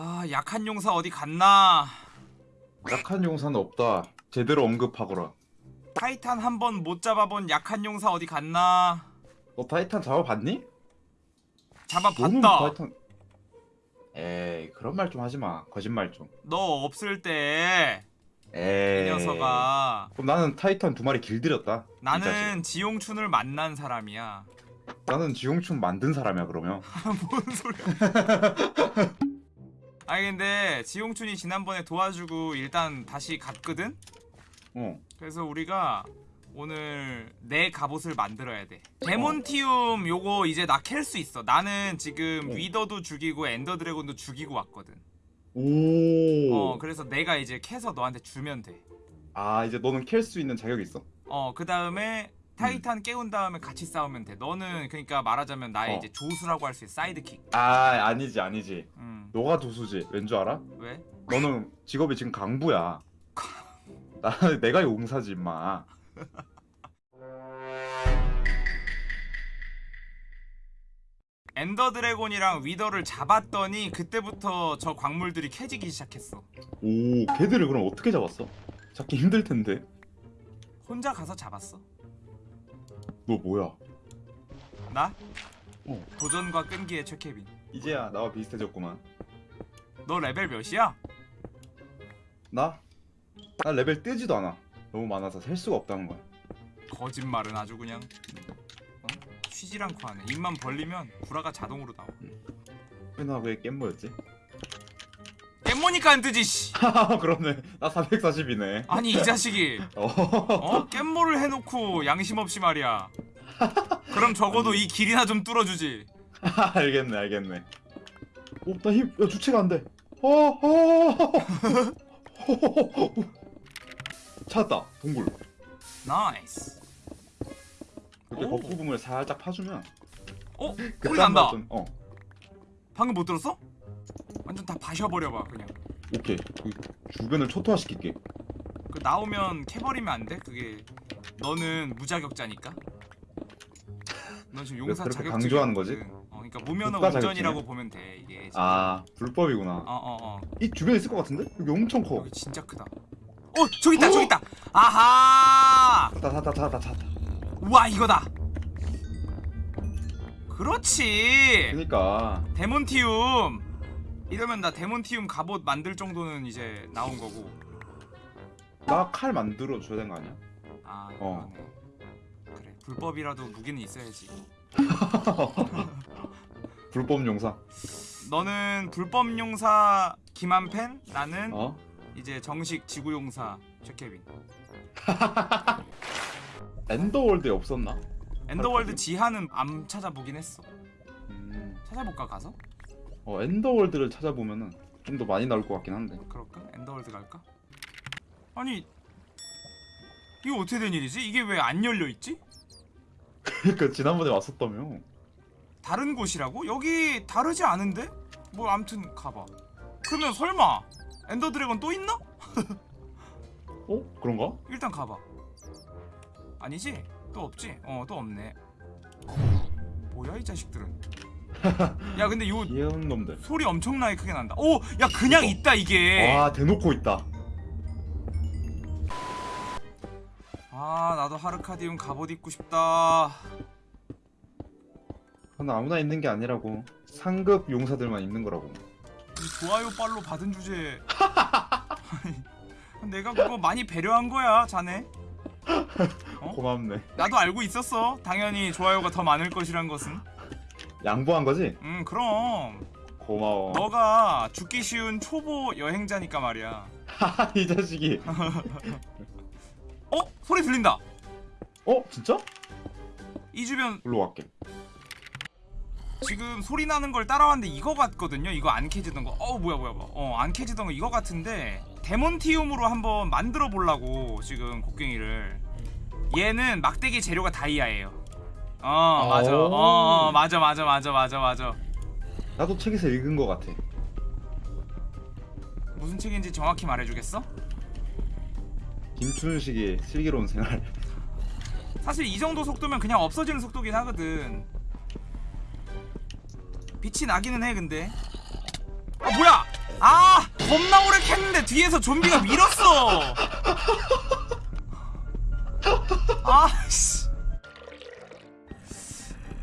아 약한 용사 어디 갔나 약한 용사는 없다. 제대로 언급하거라. 타이탄 한 번 못 잡아본 약한 용사 어디 갔나 너 타이탄 잡아봤니? 잡아봤다 타이탄. 에이 그런 말 좀 하지 마. 거짓말 좀. 너 없을 때이 에이. 녀석아 그럼 나는 타이탄 두 마리 길들였다. 나는 지용춘을 만난 사람이야 나는 지용춘 만든 사람이야 그러면. 뭔 소리야 아니 근데 지용춘이 지난번에 도와주고 일단 다시 갔거든 어. 그래서 우리가 오늘 내 갑옷을 만들어야 돼. 데몬티움 요거 이제 나 캘 수 있어. 나는 지금 어. 위더도 죽이고 Ender Dragon도 죽이고 왔거든. 오. 어, 그래서 내가 이제 캐서 너한테 주면 돼. 아 이제 너는 캘 수 있는 자격이 있어. 어, 그 다음에 타이탄 깨운 다음에 같이 싸우면 돼. 너는 그러니까 말하자면 나의 어. 이제 조수라고 할 수 있어. sidekick. 아 아니지 아니지. 음. 너가 도수지. 왠 줄 알아? 왜? 너는 직업이 지금 강부야. 나 내가 용사지 임마. 엔더 드래곤이랑 위더를 잡았더니 그때부터 저 광물들이 캐지기 시작했어. 오 걔들을 그럼 어떻게 잡았어? 잡기 힘들 텐데. 혼자 가서 잡았어. 너 뭐야? 나? 어. 도전과 끈기의 최케빈. 이제야 나와 비슷해졌구만. 너 레벨 몇이야? 나? 나 레벨 뜨지도 않아. 너무 많아서 셀 수가 없다는 거야. 거짓말은 아주 그냥 어? 쉬질 않고 하네 입만 벌리면 구라가 자동으로 나와 왜나왜 깻모였지? 깻모니까 안 뜨지 씨 그러네. 나 440이네. 아니 이 자식이 어. 어? 깻모를 해놓고 양심 없이 말이야 그럼 적어도 이 길이나 좀 뚫어주지 알겠네, 알겠네. 오, 나 힘, 야, 주체가 안 돼. 어, 어. 찾았다, 동굴. nice 이렇게 오. 겉부분을 살짝 파주면 어? 그 소리 난다 좀- 어, 방금 못 들었어? 완전 다 바셔버려봐 그냥 오케이. 그 주변을 초토화시킬게. 그 나오면 캐버리면 안 돼? 그게 너는 무자격자니까 넌 지금 용사 자격증이 강조하는 거지? 어, 그러니까 무면허 국가 운전이라고? 보면 돼 이게 지금. 아, 불법이구나. 어어어 어, 이 주변에 있을 것 같은데? 여기 엄청 커. 여기 진짜 크다 어 저기 있다 저기 있다 아하 찾다, 찾다, 찾다, 찾다. 우와 이거다 그렇지 그니까. 데몬티움 이러면 나 데몬티움 갑옷 만들 정도는 이제 나온 거고 나 칼 만들어 줘야 되는 거 아니야? 아 어. 그러네 그래 불법이라도 무기는 있어야지 불법 용사. 너는 불법 용사 김한펜 나는 어? 이제 정식 지구 용사 최케빈 Ender World에 없었나? Ender World 지하는 안 찾아보긴 했어 음. 찾아볼까 가서? 어, Ender World를 찾아보면은 좀 더 많이 나올 것 같긴 한데. 그럴까? Ender World 갈까? 아니 이거 어떻게 된 일이지? 이게 왜 안 열려있지? 그니까 지난번에 왔었다며. 다른 곳이라고? 여기 다르지 않은데? 뭐 암튼 가봐 그러면 설마 Ender Dragon 또 있나? 어? 그런가? 일단 가봐 아니지? 또 없지? 어 또 없네 뭐야 이 자식들은 야 근데 요 귀여운 놈들. 소리 엄청나게 크게 난다 오! 야 그냥 있다 이게 와 대놓고 있다. 아 나도 하르카디움 갑옷 입고 싶다 그건 아무나 있는 게 아니라고. 상급 용사들만 있는 거라고. 이 좋아요 빨로 받은 주제에 아니, 내가 그거 많이 배려한 거야 자네 어? 고맙네. 나도 알고 있었어 당연히 좋아요가 더 많을 것이란 것은 양보한 거지? 음 그럼 고마워. 너가 죽기 쉬운 초보 여행자니까 말이야 이 자식이. 어? 소리 들린다 어? 진짜? 이 주변 일로 갈게. 지금 소리 나는 걸 따라왔는데 이거 같거든요 이거 안 캐지던 거 어우 뭐야 뭐야 뭐야 어안 캐지던 거 이거 같은데 데몬티움으로 한번 만들어 보려고 지금 곡괭이를 얘는 막대기 재료가 다이아예요 어 맞아 오. 어, 어 맞아 맞아 맞아 맞아 맞아 나도 책에서 읽은 거 같아. 무슨 책인지 정확히 말해주겠어? 김춘식의 슬기로운 생활. 사실 이 정도 속도면 그냥 없어지는 속도긴 하거든 빛이 나기는 해 근데 아 뭐야 아 겁나 오래 캤는데 뒤에서 좀비가 밀었어 아씨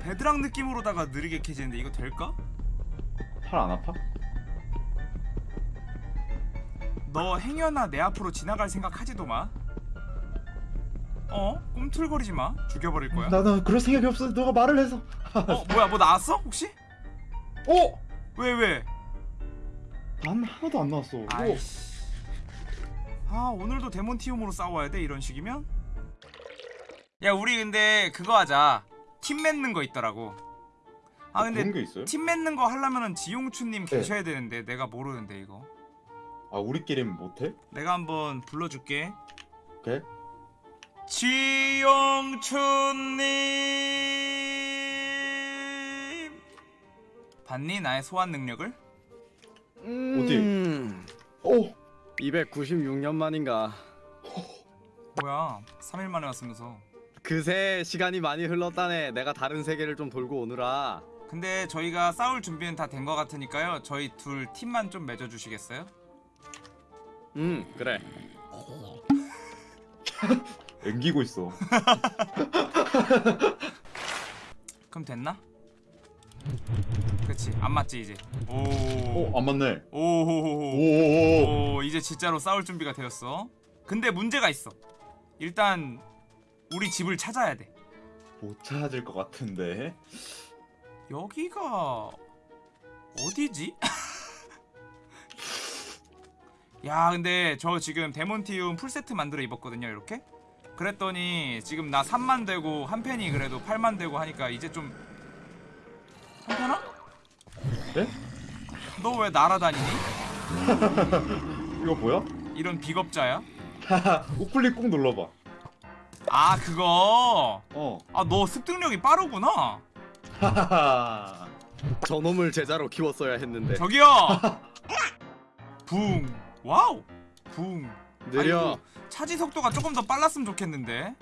베드랑 느낌으로다가 느리게 캐지는데 이거 될까? 팔 안 아파? 너 행여나 내 앞으로 지나갈 생각 하지도 마 어? 꿈틀거리지 마 죽여버릴 거야 나는 그럴 생각이 없어. 너가 말을 해서. 어 뭐야 뭐 나왔어 혹시? 어? 왜 왜? 난 하나도 안 나왔어. 어. 아이씨 아 오늘도 데몬티움으로 싸워야 돼 이런 식이면? 야 우리 근데 그거 하자 팀 맺는 거 있더라고 아 그런 근데? 팀 맺는 거 하려면은 지용추님 네. 계셔야 되는데 내가 모르는데 이거 아 우리끼리는 못해? 내가 한번 불러줄게 오케이. 지용추님 봤니 나의 소환 능력을? 음, 어? 296년 만인가. 뭐야 3일 만에 왔으면서 그새 시간이 많이 흘렀다네. 내가 다른 세계를 좀 돌고 오느라. 근데 저희가 싸울 준비는 다 된 것 같으니까요 저희 둘 팀만 좀 맺어주시겠어요? 음, 그래. 앵기고 있어. 그럼 됐나? 그치 안 맞지 이제 오 어? 안 맞네. 오호호호 오오오. 오 이제 진짜로 싸울 준비가 되었어 근데 문제가 있어 일단 우리 집을 찾아야 돼못 찾을 것 같은데. 여기가 어디지? 야 근데 저 지금 데몬티움 풀세트 만들어 입었거든요 이렇게 그랬더니 지금 나 3만 되고 한 팬이 그래도 8만 되고 하니까 이제 좀 한편아? 네? 너 왜 날아다니니? 이거 뭐야? 이런 비겁자야? 하하. 우클릭 꾹 눌러봐. 아 그거 어. 아 너 습득력이 빠르구나 하하하. 저놈을 제자로 키웠어야 했는데. 저기요 붕 wow 붕 느려. 아이고, 차지 속도가 조금 더 빨랐으면 좋겠는데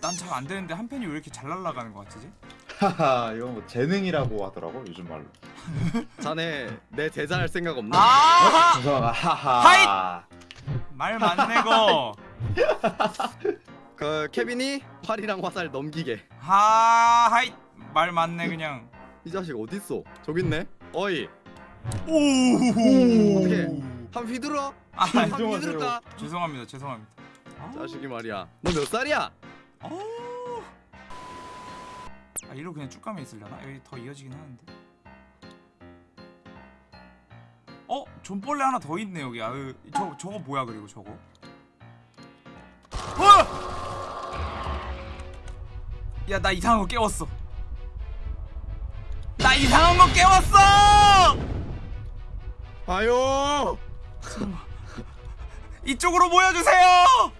난 잘 안 되는데 한 팬이 왜 이렇게 잘 날아가는 것 같지? 하하. 이거 뭐 재능이라고 하더라고 요즘 말로. 자네 내 제자 할 생각 없나? 아하 죄송합니다. 하하. 말 많네 거그 케빈이 활이랑 화살 넘기게. 하하잇 말 많네 그냥 이 자식 어딨어? 저기 있네. 어이, 오 어떻게? 한 휘둘러? 아, 한 인정하세요. 휘두를까? 죄송합니다 죄송합니다 아, 자식이 말이야. 너 몇 살이야? 어. 아 이리로 그냥 쭉 가면 있으려나? 여기 더 이어지긴 하는데 어? 존벌레 하나 더 있네 여기 아유 저, 저거 뭐야 그리고 저거 어! 야나 이상한 거 깨웠어 나 이상한 거 깨웠어! 아유. 이쪽으로 모여주세요!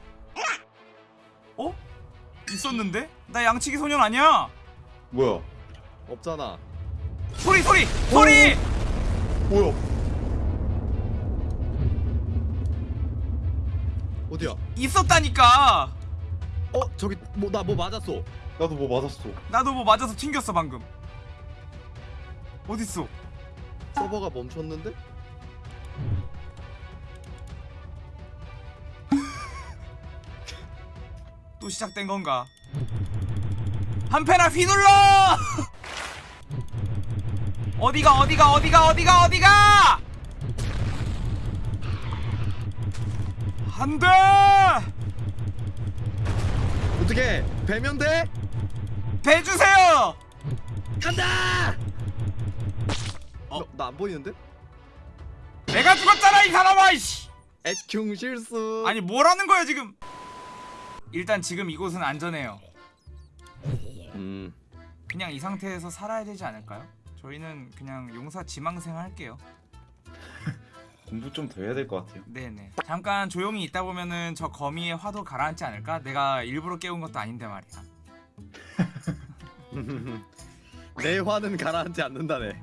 어? 있었는데? 나 양치기 소년 아니야? 뭐야? 없잖아. 소리 소리 소리! 뭐야? 어디야? 있었다니까 어 저기 뭐 나 뭐 맞았어. 나도 뭐 맞았어. 나도 뭐 맞아서 튕겼어 방금 어딨어 서버가 멈췄는데? 또 시작된 건가 한패나 휘둘러 어디가 어디가 어디가 어디가 어디가 안돼 어떻게 배면 돼? 배 주세요 간다! 어? 나 안 보이는데? 내가 죽었잖아 이 사람아 이씨 애충 실수. 아니 뭐라는 거야 지금 일단 지금 이곳은 안전해요 음. 그냥 이 상태에서 살아야 되지 않을까요? 저희는 그냥 용사 지망생 할게요. 공부 좀 더 해야 될 것 같아요. 네네. 잠깐 조용히 있다 보면은 저 거미의 화도 가라앉지 않을까? 내가 일부러 깨운 것도 아닌데 말이야. 내 화는 가라앉지 않는다네.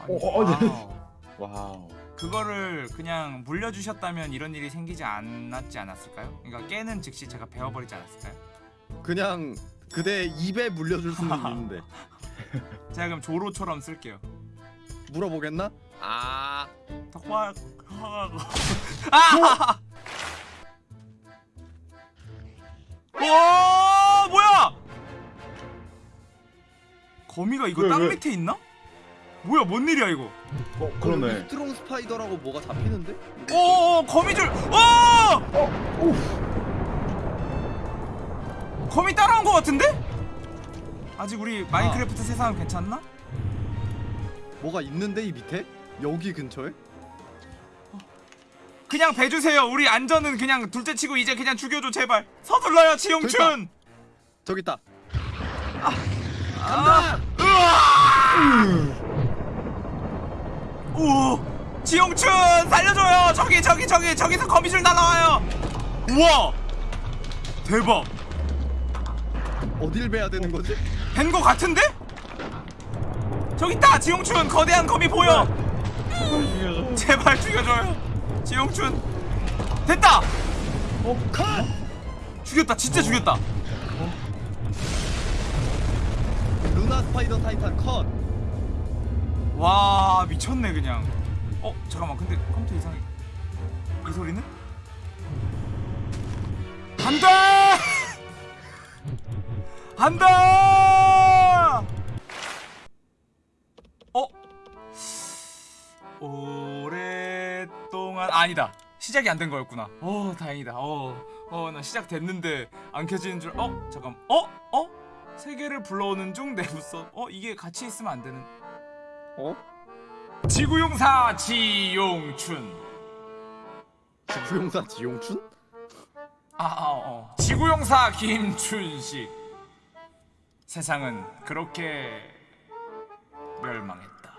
어, 어, 네. Wow. Wow. 그거를 그냥 물려주셨다면 이런 일이 생기지 않았지 않았을까요? 그러니까 깨는 즉시 제가 베어버리지 않았을까요? 그냥 그대 입에 물려줄 수는 있는데 제가 그럼 조로처럼 쓸게요. 물어보겠나? 아 아 대박 아! 와 뭐야 거미가 이거 왜, 땅 왜? 밑에 있나? 뭐야 뭔 일이야 이거? 어 그러네. strong spider라고 뭐가 잡히는데? 오 거미줄! 오 오! 거미 따라온 것 같은데? 아직 우리 마인크래프트 세상은 괜찮나? 뭐가 있는데 이 밑에? 여기 근처에? 그냥 배주세요. 우리 안전은 그냥 둘째 치고 이제 그냥 죽여줘 제발. 서둘러요 지용춘! 저기 있다. 간다! 으아 오 지용춘 살려줘요. 저기 저기 저기 저기서 거미줄 날아와요. 우와! 대박. 어딜 베야 되는 거지? 된 거 같은데? 저기 있다 지용춘. 거대한 거미 보여. 제발 죽여줘요. 지용춘. 됐다! 어 컷! 죽였다 진짜 죽였다. 루나 스파이더 타이탄 컷. 와 미쳤네 그냥. 어 잠깐만 근데 컴퓨터 이상해. 이 소리는? 안돼 안돼 어? 오랫동안 아니다. 시작이 안 된 거였구나. 어 다행이다. 어어나 시작 됐는데 안 켜지는 줄어? 잠깐 어? 어? 세계를 불러오는 중 내부서 어 이게 같이 있으면 안 되는 어? 지구용사 지용춘 지구용사 지용춘? 아, 아, 어. 지구용사 김춘식 세상은 그렇게 멸망했다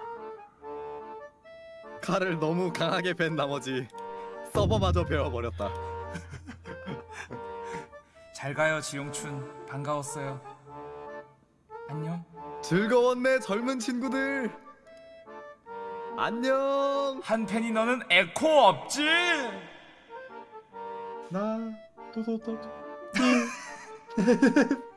칼을 너무 강하게 벤 나머지 서버마저 베어버렸다. 잘 가요 지용춘 반가웠어요 안녕 즐거웠네 젊은 친구들. 안녕. 한팬이 너는 에코 없지? 나 도도도